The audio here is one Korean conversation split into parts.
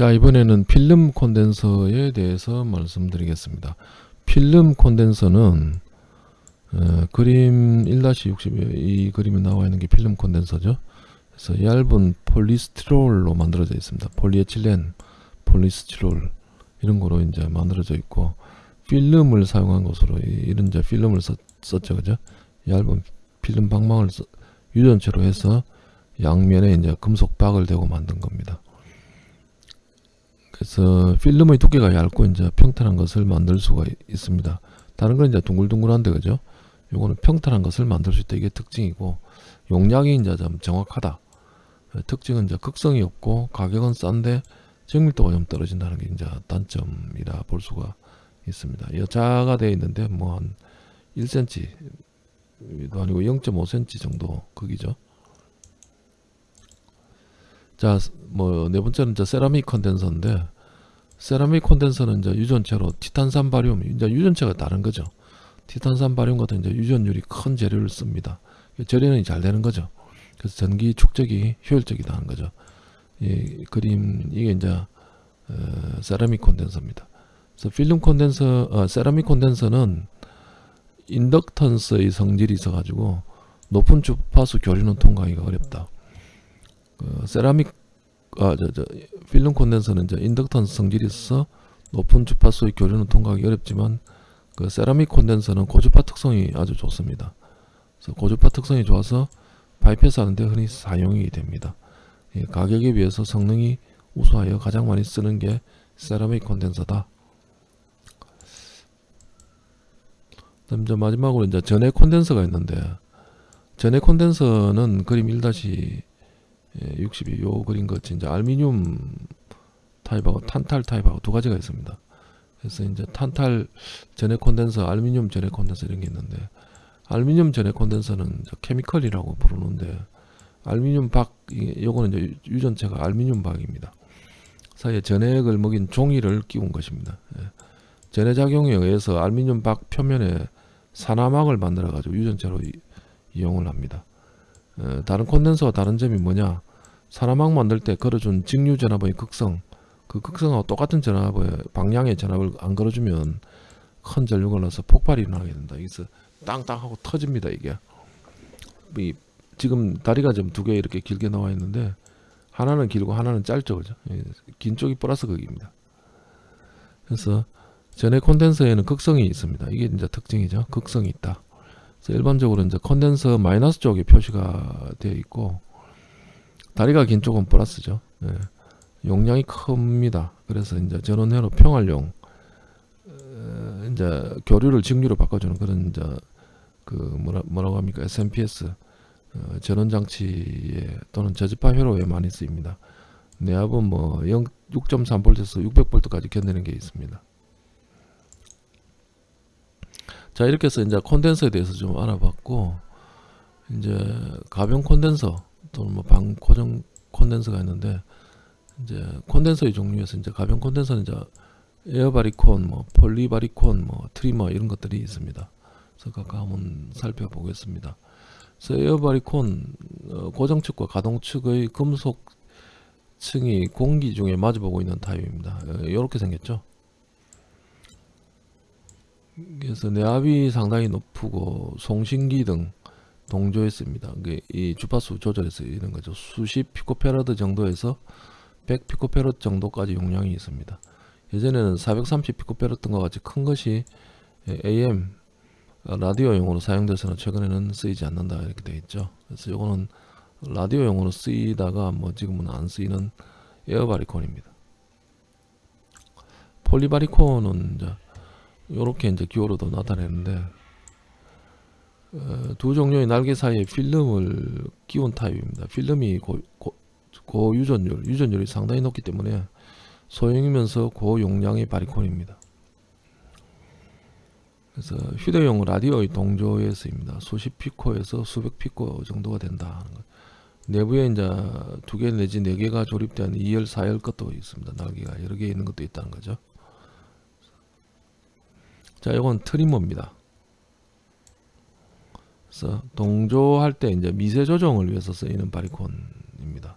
자 이번에는 필름 콘덴서에 대해서 말씀드리겠습니다. 필름 콘덴서는 어, 그림 1-60에 이 그림에 나와 있는 게 필름 콘덴서죠. 그래서 얇은 폴리스티롤로 만들어져 있습니다. 폴리에틸렌, 폴리스티롤 이런 거로 이제 만들어져 있고 필름을 사용한 것으로 이런 이제 필름을 썼, 썼죠, 그죠? 얇은 필름 박막을 써, 유전체로 해서 양면에 이제 금속 박을 대고 만든 겁니다. 그래서 필름의 두께가 얇고 이제 평탄한 것을 만들 수가 있습니다. 다른 건 이제 둥글둥글한데 그죠? 요거는 평탄한 것을 만들 수 있다 이게 특징이고 용량이 이제 좀 정확하다. 특징은 이제 극성이 없고 가격은 싼데 정밀도가 좀 떨어진다는 게 이제 단점이라 볼 수가 있습니다. 여자가 되어 있는데 뭐 한 1cm도 아니고 0.5cm 정도 크기죠. 자, 뭐 네 번째는 이제 세라믹 컨덴서인데 세라믹 컨덴서는 이제 유전체로 티탄산 바리움, 이제 유전체가 다른 거죠. 티탄산 바리움 같은 이제 유전율이 큰 재료를 씁니다. 절연이 잘 되는 거죠. 그래서 전기 축적이 효율적이다는 거죠. 이 그림 이게 이제 어, 세라믹 콘덴서입니다. 그래서 필름 콘덴서, 어, 세라믹 콘덴서는 인덕턴스의 성질이 있어가지고 높은 주파수 교류는 통과하기가 어렵다. 그 세라믹 아 저 저 필름 콘덴서는 이제 인덕턴스 성질이 있어서 높은 주파수의 교류는 통과하기 어렵지만 그 세라믹 콘덴서는 고주파 특성이 아주 좋습니다. 그래서 고주파 특성이 좋아서 바이패스 하는데 흔히 사용이 됩니다. 예, 가격에 비해서 성능이 우수하여 가장 많이 쓰는 게 세라믹 콘덴서다. 그다음 이제 마지막으로 이제 전해 콘덴서가 있는데 전해 콘덴서는 그림 1- 62 요 그린 것 이제 알미늄 타입하고 탄탈 타입하고 두 가지가 있습니다. 그래서 이제 탄탈 전해 콘덴서, 알미늄 전해 콘덴서 이런 게 있는데 알미늄 전해 콘덴서는 케미컬이라고 부르는데 알미늄 박 요거는 이제 유전체가 알미늄 박입니다. 사이에 전해액을 먹인 종이를 끼운 것입니다. 예. 전해 작용에 의해서 알미늄 박 표면에 산화막을 만들어 가지고 유전체로 이, 이용을 합니다. 어, 다른 콘덴서와 다른 점이 뭐냐? 산화막 만들 때 걸어준 직류 전압의 극성 그 극성하고 똑같은 전압의 방향의 전압을 안 걸어주면 큰 전류가 나서 폭발이 일어나게 된다. 여기서 땅땅 하고 터집니다 이게. 이 지금 다리가 좀두개 이렇게 길게 나와 있는데 하나는 길고 하나는 짧죠 그죠? 예, 긴 쪽이 플러스 극입니다. 그래서 전해 콘덴서에는 극성이 있습니다. 이게 이제 특징이죠. 극성이 있다 그래서 일반적으로 이제 컨덴서 마이너스 쪽에 표시가 되어 있고 다리가 긴 쪽은 플러스죠. 예. 용량이 큽니다. 그래서 이제 전원회로 평활용 어, 이제 교류를 직류로 바꿔주는 그런 이제 그 뭐라 뭐라고 합니까 SMPS 어, 전원 장치에 또는 저지파 회로에 많이 쓰입니다. 내압은 뭐 6.3V에서 600V까지 견디는 게 있습니다. 자 이렇게 해서 이제 콘덴서에 대해서 좀 알아봤고 이제 가변 콘덴서 또는 뭐 방고정 콘덴서가 있는데 이제 콘덴서의 종류에서 이제 가변 콘덴서는 이제 에어바리콘, 뭐 폴리바리콘, 뭐 트리머 이런 것들이 있습니다. 그래서 각각 한번 살펴보겠습니다. 그래서 에어바리콘 어, 고정축과 가동축의 금속층이 공기 중에 마주보고 있는 타입입니다. 이렇게 어, 생겼죠. 그래서 내압이 상당히 높고 송신기 등 동조했습니다. 이 주파수 조절해서 이런 거죠. 수십 피코페라드 정도에서 100 피코페라드 정도까지 용량이 있습니다. 예전에는 430 피코페라드과 같이 큰 것이 AM 라디오용으로 사용돼서는 최근에는 쓰이지 않는다 이렇게 되어 있죠. 그래서 이거는 라디오용으로 쓰이다가 뭐 지금은 안 쓰이는 에어바리콘입니다. 폴리바리콘은 이제 이렇게 이제 기호로도 나타내는데 어, 두 종류의 날개 사이에 필름을 끼운 타입입니다. 필름이 고, 고, 고유전율, 유전율이 상당히 높기 때문에 소형이면서 고용량의 바리콘입니다. 그래서 휴대용 라디오의 동조에 쓰입니다. 수십 피코에서 수백 피코 정도가 된다. 내부에 이제 두 개 내지 네 개가 조립된 2열, 4열 것도 있습니다. 날개가 여러 개 있는 것도 있다는 거죠. 자, 이건 트리머입니다. 그래서 동조할 때 이제 미세 조정을 위해서 쓰이는 바리콘입니다.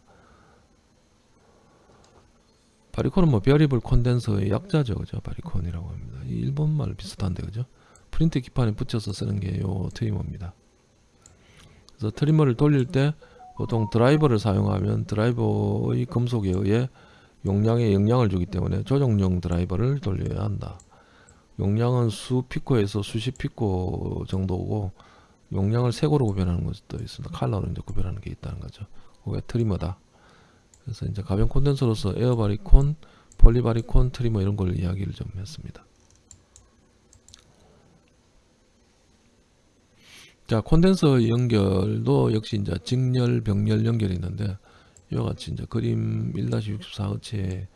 바리콘은 뭐 variable 콘덴서의 약자죠, 그죠? 바리콘이라고 합니다. 이 일본말 비슷한데, 그죠? 프린트 기판에 붙여서 쓰는 게 요 트리머입니다. 그래서 트리머를 돌릴 때 보통 드라이버를 사용하면 드라이버의 금속에 의해 용량에 영향을 주기 때문에 조정용 드라이버를 돌려야 한다. 용량은 수 피코에서 수십 피코 정도고 용량을 색으로 구별하는 것도 있습니다. 컬러로 이제 구별하는 게 있다는 거죠. 그게 트리머다. 그래서 이제 가변 콘덴서로서 에어바리콘, 폴리바리콘, 트리머 이런 걸 이야기를 좀 했습니다. 자, 콘덴서 연결도 역시 이제 직렬, 병렬 연결이 있는데 이와 같이 이제 그림 1-64호체의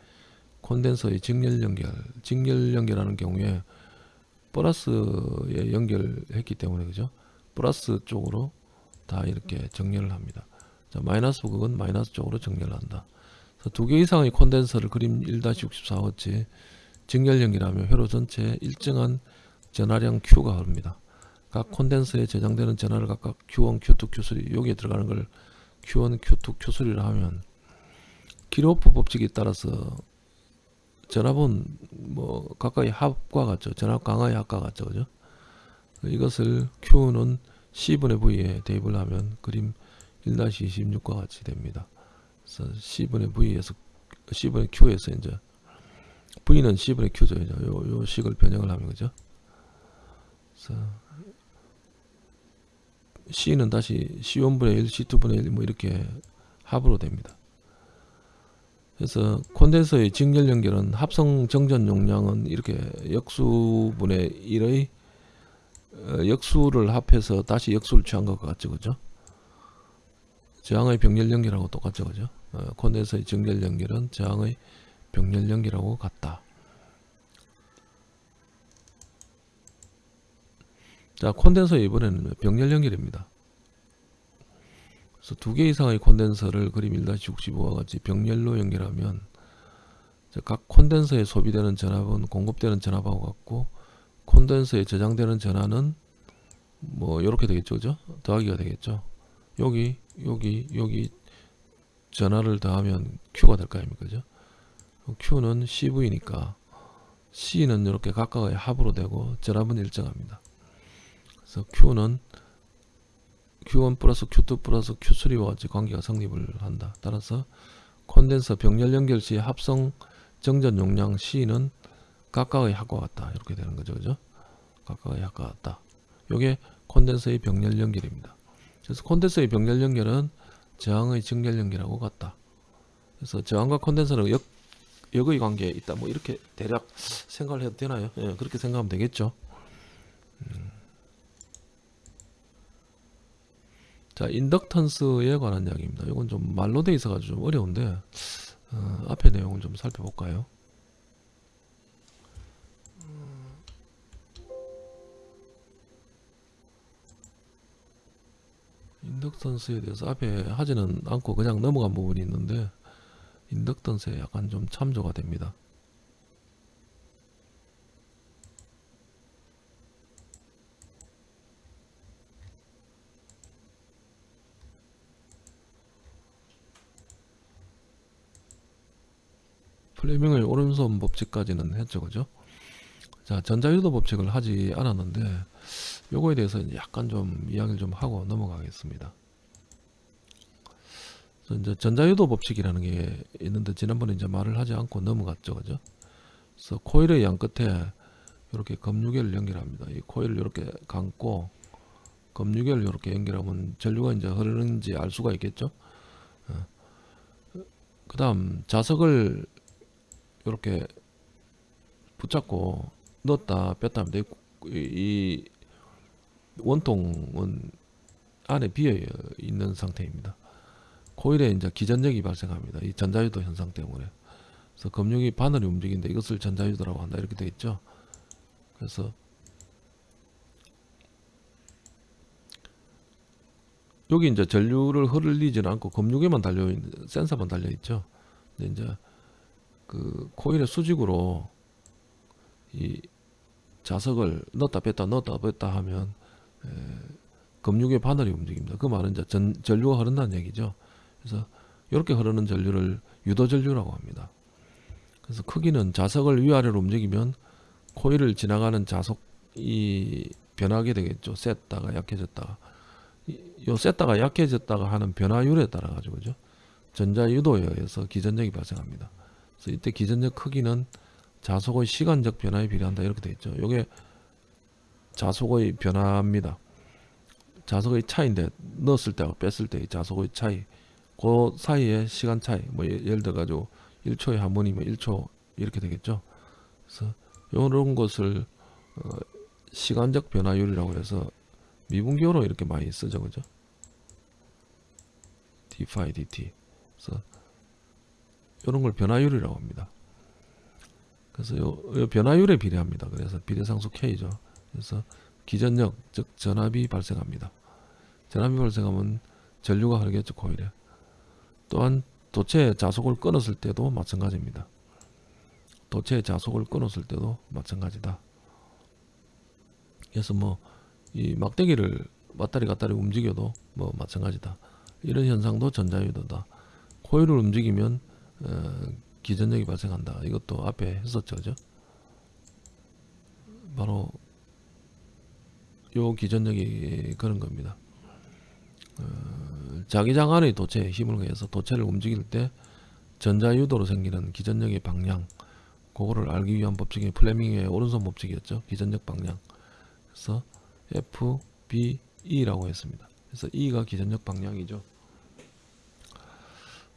콘덴서의 직렬 연결, 직렬 연결하는 경우에 플러스에 연결했기 때문에 그죠? 플러스 쪽으로 다 이렇게 정렬을 합니다. 자, 마이너스 극은 마이너스 쪽으로 정렬을 한다. 두 개 이상의 콘덴서를 그림 1-64호체 직렬 연결하면 회로 전체에 일정한 전하량 Q가 흐릅니다. 각 콘덴서에 저장되는 전하를 각각 Q1, Q2, Q3 여기에 들어가는 걸 Q1, Q2, Q3를 하면 키로프 법칙에 따라서 전압은 뭐 가까이 합과 같죠. 전압 강화의 합과 같죠. 그죠? 이것을 Q는 C분의 V에 대입을 하면 그림 1-26과 같이 됩니다. 그래서 C분의 V에서 C분의 Q에서 이제 V는 C분의 Q죠. 이제 요, 요 식을 변형을 하면 그죠? 그래서 C는 다시 C1분의 1, C2분의 1 뭐 이렇게 합으로 됩니다. 그래서 콘덴서의 직렬 연결은 합성 정전 용량은 이렇게 역수분의 1의 어, 역수를 합해서 다시 역수를 취한 것 같죠, 그죠? 저항의 병렬 연결하고 똑같죠, 그죠? 어, 콘덴서의 직렬 연결은 저항의 병렬 연결하고 같다. 자, 콘덴서 이번에는 병렬 연결입니다. 그래서 두 개 이상의 콘덴서를 그림 1-65와 같이 병렬로 연결하면 각 콘덴서에 소비되는 전압은 공급되는 전압하고 같고 콘덴서에 저장되는 전압은 뭐 이렇게 되겠죠, 그죠? 더하기가 되겠죠. 여기, 여기, 여기 전압을 더하면 Q가 될 거 아닙니까, 그죠? Q는 CV니까 C는 이렇게 각각의 합으로 되고 전압은 일정합니다. 그래서 Q는 Q1 플러스 Q2 플러스 Q3와 같이 관계가 성립을 한다. 따라서 콘덴서 병렬 연결 시 합성 정전 용량 C는 각각의 합과 같다. 이렇게 되는 거죠. 그죠? 각각의 합과 같다. 요게 콘덴서의 병렬 연결입니다. 그래서 콘덴서의 병렬 연결은 저항의 직렬 연결하고 같다. 그래서 저항과 콘덴서는 역, 역의 관계에 있다. 뭐 이렇게 대략 생각을 해도 되나요? 예, 그렇게 생각하면 되겠죠. 음. 자, 인덕턴스에 관한 이야기입니다. 이건 좀 말로 돼 있어가지고 좀 어려운데 어, 앞에 내용을 좀 살펴볼까요? 인덕턴스에 대해서 앞에 하지는 않고 그냥 넘어간 부분이 있는데 인덕턴스에 약간 좀 참조가 됩니다. 플레밍의 오른손 법칙까지는 했죠, 그죠? 자, 전자유도 법칙을 하지 않았는데 요거에 대해서 약간 좀 이야기를 좀 하고 넘어가겠습니다. 이제 전자유도 법칙이라는 게 있는데 지난번에 이제 말을 하지 않고 넘어갔죠, 그죠? 그래서 코일의 양 끝에 이렇게 검유계를 연결합니다. 이 코일을 이렇게 감고 검유계를 이렇게 연결하면 전류가 이제 흐르는지 알 수가 있겠죠. 어. 그 다음 자석을 이렇게 붙잡고 넣었다 뺐다 하면 이 원통은 안에 비어 있는 상태입니다. 코일에 이제 기전력이 발생합니다. 이 전자유도 현상 때문에. 그래서 금융이 바늘이 움직이는데 이것을 전자유도라고 한다. 이렇게 되겠죠. 그래서 여기 이제 전류를 흐르지는 않고 검유계만 달려 있는 센서만 달려 있죠. 근데 이제 그 코일의 수직으로 이 자석을 넣었다 뺐다 넣었다 뺐다 하면 에, 검육의 바늘이 움직입니다. 그 말은 이제 전, 전류가 흐른다는 얘기죠. 그래서 이렇게 흐르는 전류를 유도 전류라고 합니다. 그래서 크기는 자석을 위아래로 움직이면 코일을 지나가는 자석이 변하게 되겠죠. 셌다가 약해졌다가 이- 요 셌다가 약해졌다가 하는 변화율에 따라 가지고 그죠. 전자 유도에 의해서 기전력이 발생합니다. 그래서 이때 기전력 크기는 자속의 시간적 변화에 비례한다 이렇게 되어 있죠. 요게 자속의 변화입니다. 자석의 차이인데 넣었을 때하고 뺐을 때의 자속의 차이 그 사이의 시간 차이 뭐 예- 예를 들어 가지고 1초에 한 번이면 1초 이렇게 되겠죠. 그래서 이런 것을 어, 시간적 변화율이라고 해서 미분기호로 이렇게 많이 쓰죠, 그죠? d phi dt. 그래서 이런 걸 변화율이라고 합니다. 그래서 요, 요 변화율에 비례합니다. 그래서 비례상수 k죠. 그래서 기전력 즉 전압이 발생합니다. 전압이 발생하면 전류가 흐르겠죠 코일에. 또한 도체의 자속을 끊었을 때도 마찬가지입니다. 도체의 자속을 끊었을 때도 마찬가지다. 그래서 뭐 이 막대기를 왔다리 갔다리 움직여도 뭐 마찬가지다. 이런 현상도 전자유도다. 코일을 움직이면 어, 기전력이 발생한다. 이것도 앞에 했었죠, 그죠? 바로 요 기전력이 그런 겁니다. 어, 자기장 안의 도체에 힘을 가해서 도체를 움직일 때 전자유도로 생기는 기전력의 방향 그거를 알기 위한 법칙이 플레밍의 오른손 법칙이었죠. 기전력 방향. 그래서 F, B, E라고 했습니다. 그래서 E가 기전력 방향이죠.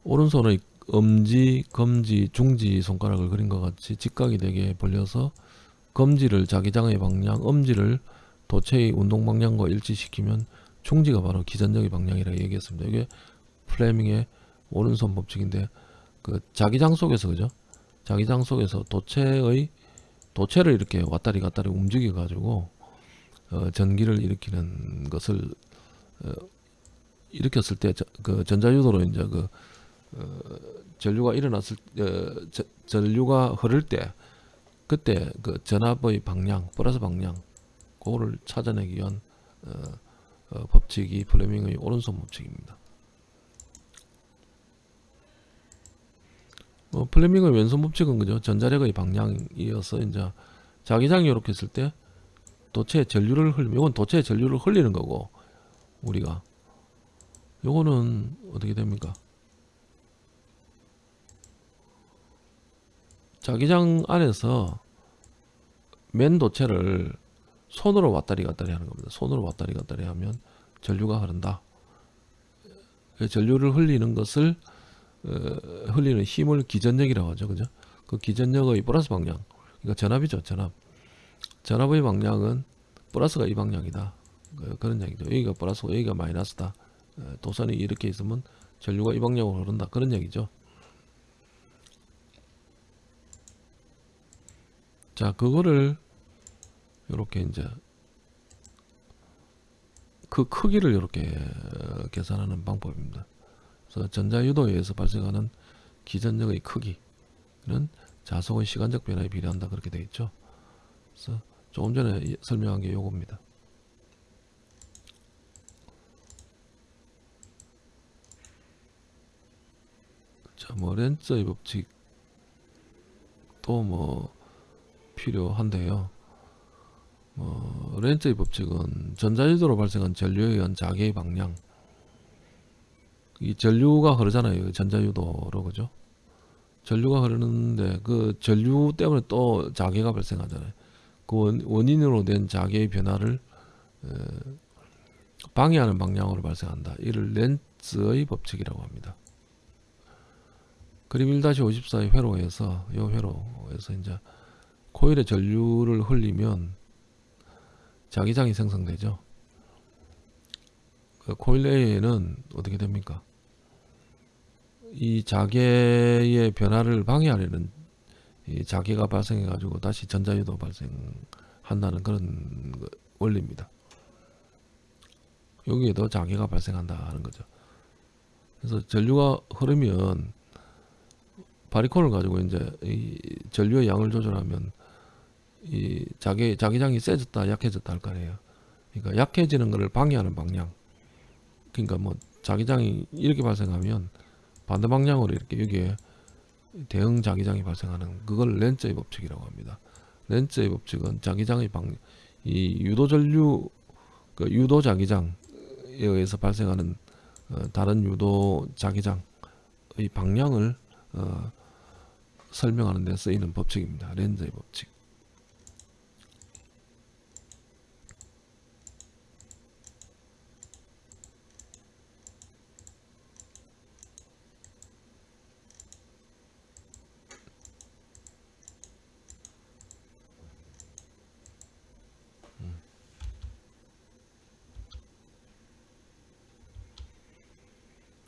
오른손의 엄지, 검지, 중지 손가락을 그린 것 같이 직각이 되게 벌려서 검지를 자기장의 방향, 엄지를 도체의 운동 방향과 일치시키면 중지가 바로 기전력의 방향이라고 얘기했습니다. 이게 플레밍의 오른손 법칙인데 그 자기장 속에서 그죠? 자기장 속에서 도체의 도체를 이렇게 왔다리 갔다리 움직여 가지고 어, 전기를 일으키는 것을 어, 일으켰을 때 그 전자유도로 이제 그 어, 전류가 일어났을 어, 저, 전류가 흐를 때 그때 그 전압의 방향 플러스 방향 그거를 찾아내기 위한 어, 어, 법칙이 플레밍의 오른손 법칙입니다. 뭐 플레밍의 왼손 법칙은 그죠 전자력의 방향이어서 이제 자기장이 이렇게 했을 때 도체에 전류를 흘리면 이건 도체에 전류를 흘리는 거고 우리가 요거는 어떻게 됩니까? 자기장 안에서 맨 도체를 손으로 왔다리 갔다리 하는 겁니다. 손으로 왔다리 갔다리 하면 전류가 흐른다. 그 전류를 흘리는 것을 어, 흘리는 힘을 기전력이라고 하죠. 그죠? 그 기전력의 플러스 방향. 그러니까 전압이죠. 전압. 전압의 방향은 플러스가 이 방향이다. 그- 그런 얘기죠. 여기가 플러스고 여기가 마이너스다. 어, 도선이 이렇게 있으면 전류가 이 방향으로 흐른다. 그런 얘기죠. 자, 그거를 이렇게 이제 그 크기를 이렇게 어, 계산하는 방법입니다. 그래서 전자유도에 의해서 발생하는 기전력의 크기는 자석의 시간적 변화에 비례한다 그렇게 되어 있죠. 그래서 조금 전에 이- 설명한 게 요겁니다. 자, 뭐 렌츠의 법칙 또뭐 필요한데요. 뭐 렌츠의 법칙은 전자유도로 발생한 전류에 의한 자개의 방향 이 전류가 흐르잖아요. 전자유도로 그죠? 전류가 흐르는데 그 전류 때문에 또 자개가 발생하잖아요. 그 원, 원인으로 된 자개의 변화를 에, 방해하는 방향으로 발생한다. 이를 렌츠의 법칙이라고 합니다. 그림 1-54의 회로에서 이 회로에서 이제 코일에 전류를 흘리면 자기장이 생성되죠. 그 코일 내에는 어떻게 됩니까? 이 자개의 변화를 방해하려는 이 자개가 발생해 가지고 다시 전자유도 발생한다는 그런 거- 원리입니다. 여기에도 자개가 발생한다 하는 거죠. 그래서 전류가 흐르면 바리콘을 가지고 이제 이 전류의 양을 조절하면 이 자기 자기장이 세졌다 약해졌다 할거 아니에요. 그러니까 약해지는 것을 방해하는 방향. 그러니까 뭐 자기장이 이렇게 발생하면 반대 방향으로 이렇게 여기에 대응 자기장이 발생하는 그걸 렌즈의 법칙이라고 합니다. 렌즈의 법칙은 자기장의 방, 이 유도 전류 그 유도 자기장에 의해서 발생하는 어, 다른 유도 자기장의 방향을 어, 설명하는 데 쓰이는 법칙입니다. 렌즈의 법칙.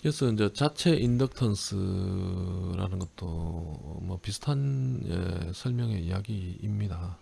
그래서 이제 자체 인덕턴스라는 것도 뭐 비슷한 예, 설명의 이야기입니다.